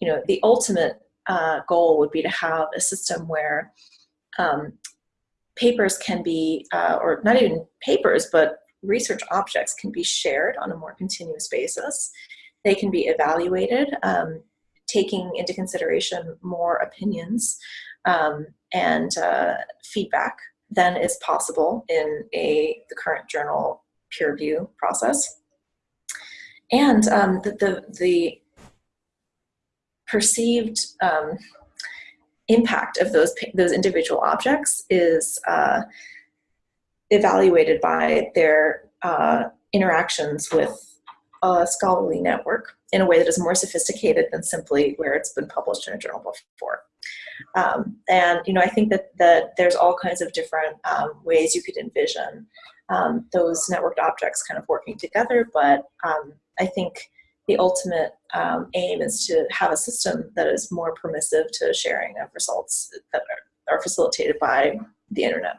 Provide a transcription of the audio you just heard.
you know, the ultimate uh, goal would be to have a system where um, papers can be, uh, or not even papers, but research objects can be shared on a more continuous basis. They can be evaluated, um, taking into consideration more opinions um, and uh, feedback than is possible in a the current journal peer review process. And um, the, the, the, perceived um, impact of those, those individual objects is uh, evaluated by their uh, interactions with a scholarly network in a way that is more sophisticated than simply where it's been published in a journal before. Um, and you know, I think that, that there's all kinds of different um, ways you could envision um, those networked objects kind of working together, but um, I think the ultimate um, aim is to have a system that is more permissive to sharing of results that are, are facilitated by the internet.